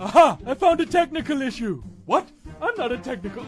Aha! I found a technical issue. What? I'm not a technical.